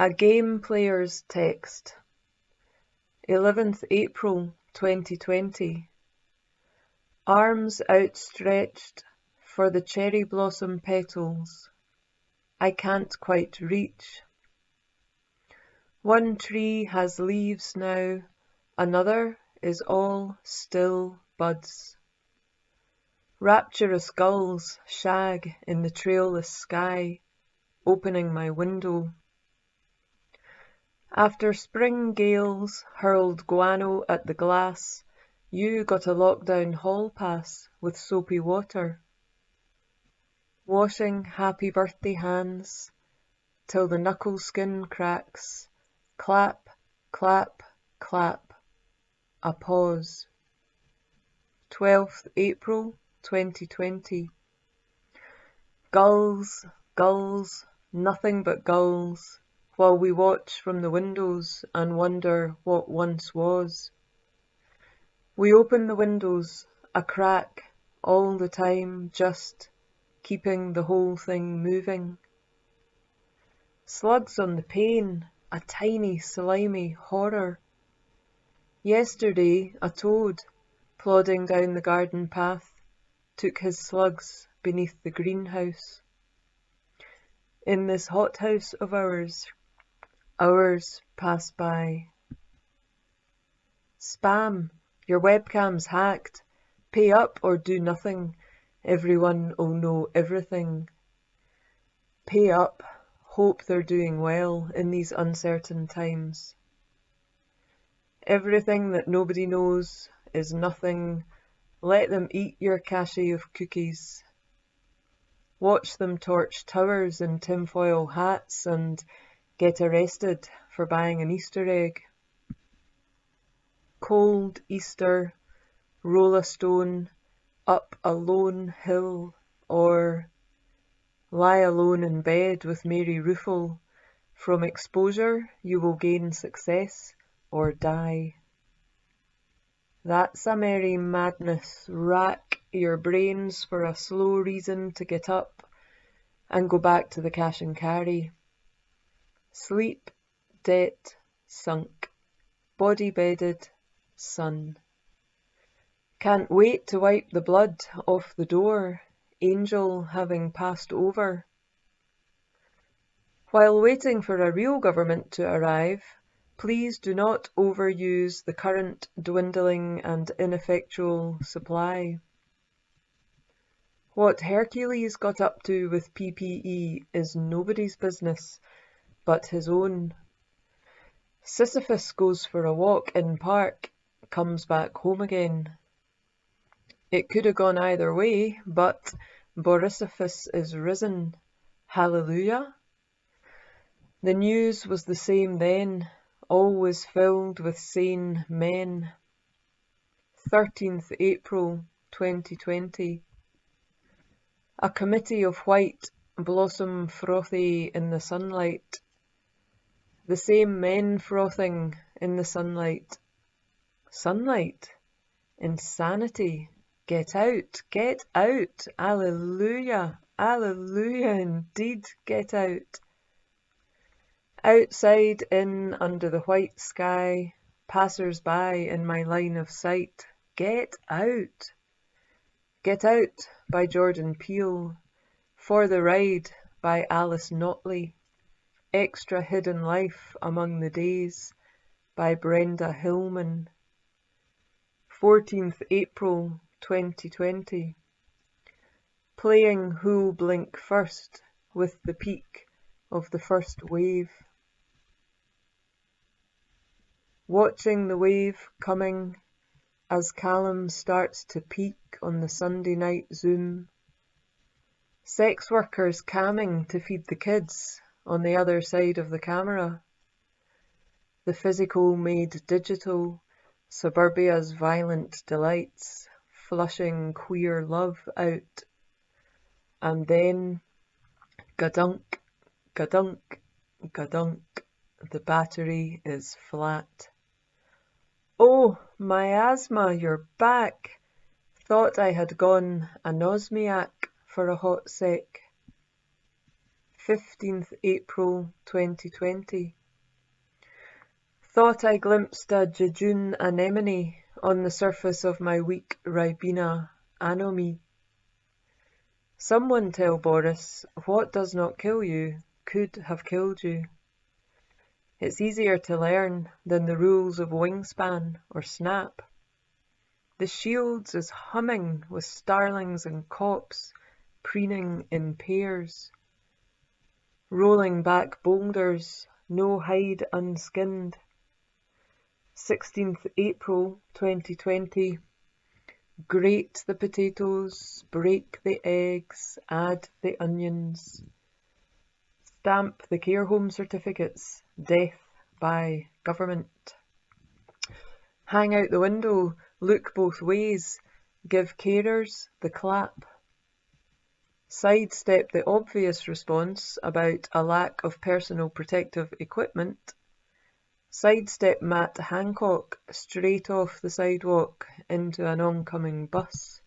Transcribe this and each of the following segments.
A Game Player's Text 11th April 2020 Arms outstretched for the cherry blossom petals I can't quite reach. One tree has leaves now, another is all still buds. Rapturous gulls shag in the trailless sky, opening my window. After spring gales hurled guano at the glass, you got a lockdown hall pass with soapy water. Washing happy birthday hands till the knuckle skin cracks. Clap, clap, clap. A pause. 12th April 2020 Gulls, gulls, nothing but gulls while we watch from the windows and wonder what once was. We open the windows a crack all the time, just keeping the whole thing moving. Slugs on the pane, a tiny slimy horror. Yesterday a toad, plodding down the garden path, took his slugs beneath the greenhouse. In this hothouse of ours, Hours pass by. Spam. Your webcam's hacked. Pay up or do nothing. Everyone'll know everything. Pay up. Hope they're doing well in these uncertain times. Everything that nobody knows is nothing. Let them eat your cache of cookies. Watch them torch towers in tinfoil hats and Get arrested for buying an Easter egg. Cold Easter, roll a stone up a lone hill, or lie alone in bed with Mary Ruefle. From exposure you will gain success or die. That's a merry madness. Rack your brains for a slow reason to get up and go back to the cash and carry. Sleep, debt, sunk, body bedded, sun. Can't wait to wipe the blood off the door, angel having passed over. While waiting for a real government to arrive, please do not overuse the current dwindling and ineffectual supply. What Hercules got up to with PPE is nobody's business but his own. Sisyphus goes for a walk in park, comes back home again. It could have gone either way, but Borissophus is risen. Hallelujah. The news was the same then, always filled with sane men. 13th April 2020. A committee of white blossom frothy in the sunlight the same men frothing in the sunlight. Sunlight? Insanity? Get out, get out, alleluia, alleluia indeed, get out. Outside, in, under the white sky, passers by in my line of sight, get out. Get Out by Jordan Peele, For the Ride by Alice Notley, Extra Hidden Life Among the Days by Brenda Hillman. 14th April 2020. Playing Who'll Blink First with the peak of the first wave. Watching the wave coming as Callum starts to peak on the Sunday night Zoom. Sex workers camming to feed the kids on the other side of the camera. The physical made digital, suburbia's violent delights, flushing queer love out. And then, gadunk, gadunk, gadunk, the battery is flat. Oh, miasma, you're back! Thought I had gone anosmiac for a hot sec. 15th April 2020 Thought I glimpsed a jejune anemone on the surface of my weak Ribena anomie. Someone tell Boris what does not kill you could have killed you. It's easier to learn than the rules of wingspan or snap. The shields is humming with starlings and copse preening in pairs. Rolling back boulders, no hide unskinned. 16th April 2020 Grate the potatoes, break the eggs, add the onions. Stamp the care home certificates, death by government. Hang out the window, look both ways, give carers the clap. Sidestep the obvious response about a lack of personal protective equipment. Sidestep Matt Hancock straight off the sidewalk into an oncoming bus.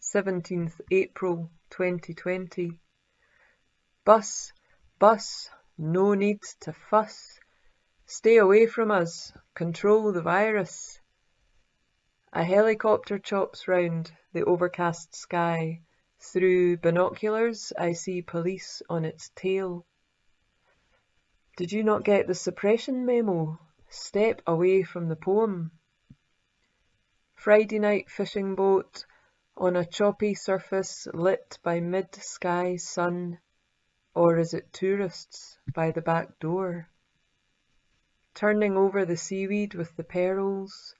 17th April 2020 Bus, bus, no need to fuss. Stay away from us, control the virus. A helicopter chops round the overcast sky. Through binoculars I see police on its tail. Did you not get the suppression memo? Step away from the poem. Friday night fishing boat on a choppy surface lit by mid-sky sun. Or is it tourists by the back door? Turning over the seaweed with the pearls,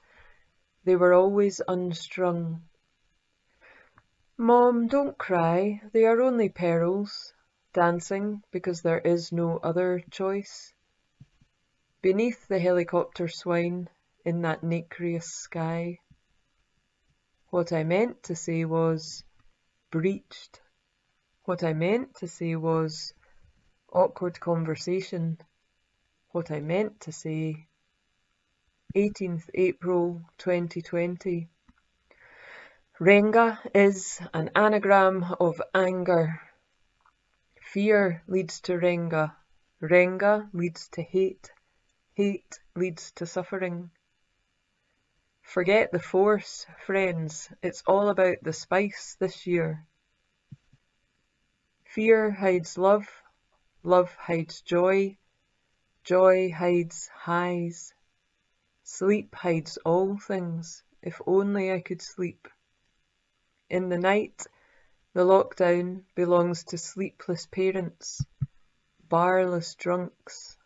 they were always unstrung. Mom, don't cry, they are only pearls, dancing because there is no other choice. Beneath the helicopter swine in that nacreous sky. What I meant to say was breached. What I meant to say was awkward conversation. What I meant to say 18th April 2020 Renga is an anagram of anger. Fear leads to Renga. Renga leads to hate. Hate leads to suffering. Forget the force, friends. It's all about the spice this year. Fear hides love, love hides joy, joy hides highs. Sleep hides all things, if only I could sleep. In the night, the lockdown belongs to sleepless parents, barless drunks,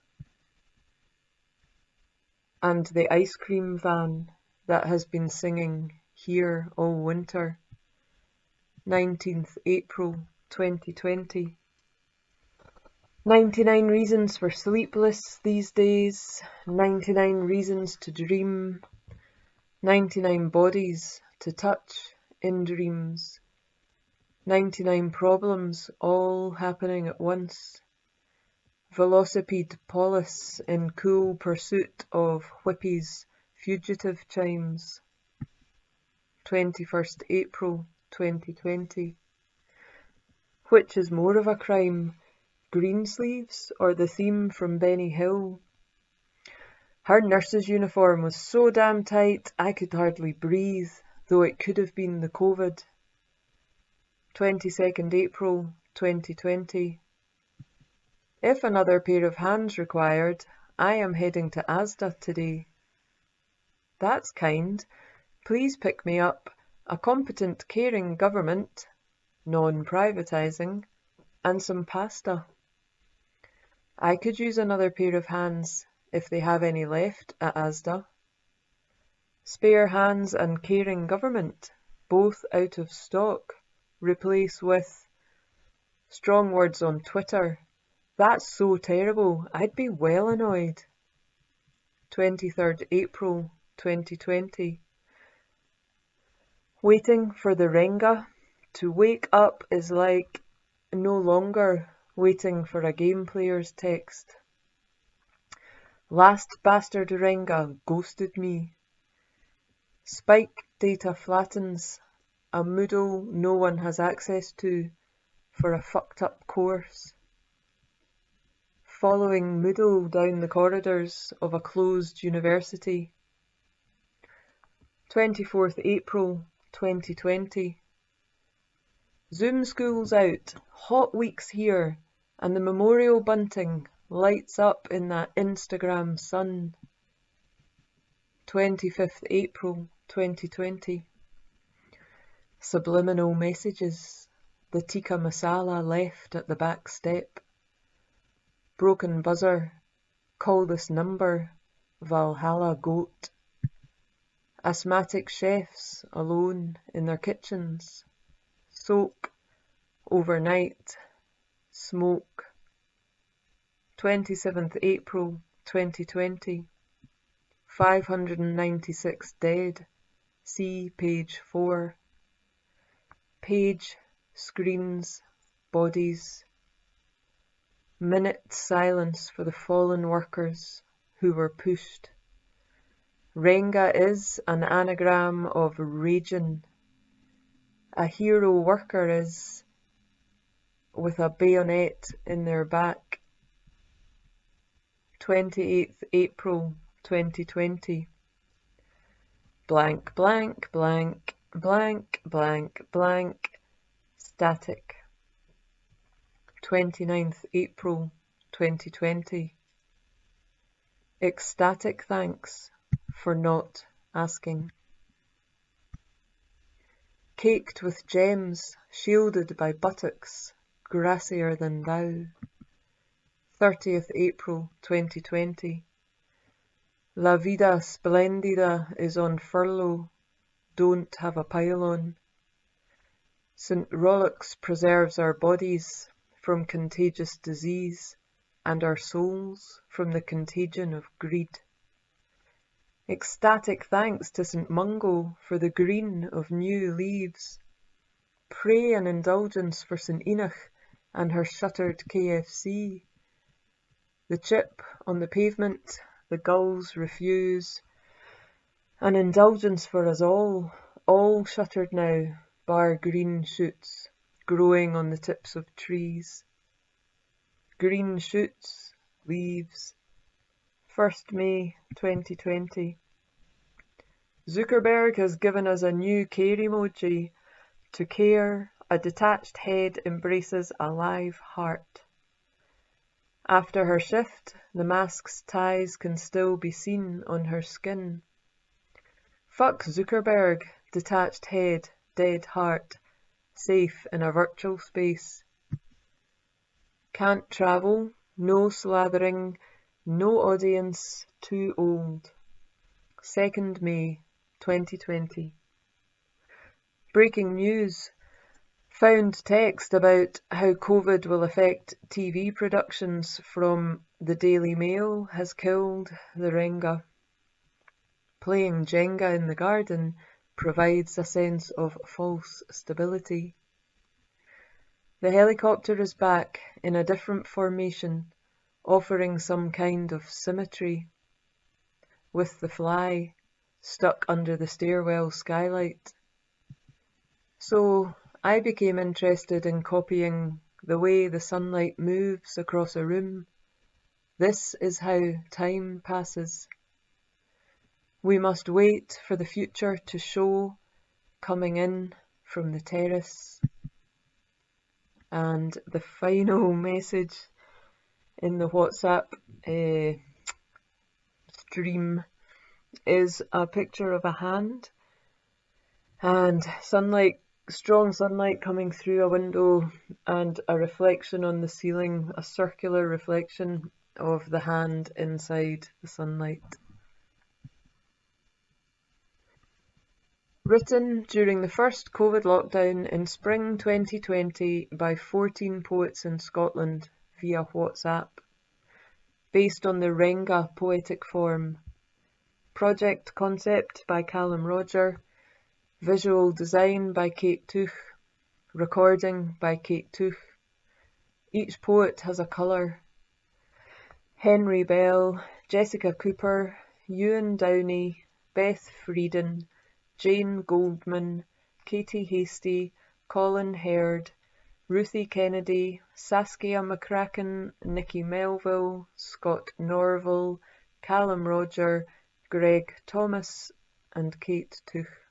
and the ice cream van that has been singing here all winter. 19th April 2020. 99 reasons for sleepless these days, 99 reasons to dream, 99 bodies to touch in dreams, 99 problems all happening at once. Velocipede polis in cool pursuit of Whippy's fugitive chimes. 21st April 2020. Which is more of a crime, Greensleeves or the theme from Benny Hill? Her nurse's uniform was so damn tight I could hardly breathe, though it could have been the COVID. 22nd April 2020. If another pair of hands required, I am heading to Asda today. That's kind. Please pick me up a competent caring government non-privatising, and some pasta. I could use another pair of hands if they have any left at Asda. Spare hands and caring government, both out of stock, replace with strong words on Twitter. That's so terrible, I'd be well annoyed. 23rd April 2020. Waiting for the Renga to wake up is like no longer waiting for a game player's text. Last bastard Renga ghosted me. Spike data flattens, a Moodle no one has access to for a fucked up course. following Moodle down the corridors of a closed university. 24th April 2020. Zoom school's out, hot weeks here, and the memorial bunting lights up in that Instagram sun. 25th April 2020. Subliminal messages. The tikka masala left at the back step. Broken buzzer. Call this number. Valhalla goat. Asthmatic chefs alone in their kitchens. Soak. Overnight. Smoke. 27th April 2020. 596 dead. See page 4. Page, screens, bodies. Minute silence for the fallen workers who were pushed. Renga is an anagram of raging. A hero worker is with a bayonet in their back. 28th April 2020. Blank, blank, blank, blank, blank, blank, static. 29th April 2020. Ecstatic thanks for not asking. Caked with gems, shielded by buttocks, grassier than thou. 30th April 2020. La vida splendida is on furlough, don't have a pylon. St. Rollox preserves our bodies from contagious disease and our souls from the contagion of greed. Ecstatic thanks to St. Mungo for the green of new leaves. Pray an indulgence for St. Enoch and her shuttered KFC. The chip on the pavement the gulls refuse. An indulgence for us all, all shuttered now, bar green shoots growing on the tips of trees. Green shoots, leaves. 1st May 2020. Zuckerberg has given us a new care emoji. To care, a detached head embraces a live heart. After her shift, the mask's ties can still be seen on her skin. Fuck Zuckerberg, detached head, dead heart, safe in a virtual space. Can't travel, no slathering, no audience, too old. 2nd May 2020. Breaking news. Found text about how Covid will affect TV productions from the Daily Mail has killed the Renga. Playing Jenga in the garden provides a sense of false stability. The helicopter is back in a different formation, offering some kind of symmetry. With the fly stuck under the stairwell skylight. So I became interested in copying the way the sunlight moves across a room. This is how time passes. We must wait for the future to show coming in from the terrace. And the final message in the WhatsApp uh, stream is a picture of a hand and sunlight strong sunlight coming through a window and a reflection on the ceiling, a circular reflection of the hand inside the sunlight. Written during the first Covid lockdown in spring 2020 by 14 poets in Scotland via WhatsApp. Based on the Renga poetic form. Project concept by Callum Rodger Visual design by Kate Tooth. Recording by Kate Tooth. Each poet has a colour. Henry Bell, Jessica Cooper, Ewan Downey, Beth Frieden, Jane Goldman, Katie Hasty, Colin Herd, Ruthie Kennedy, Saskia McCracken, Nikki Melville, Scott Norville, Callum Rodger, Greg Thomas and Kate Tooth.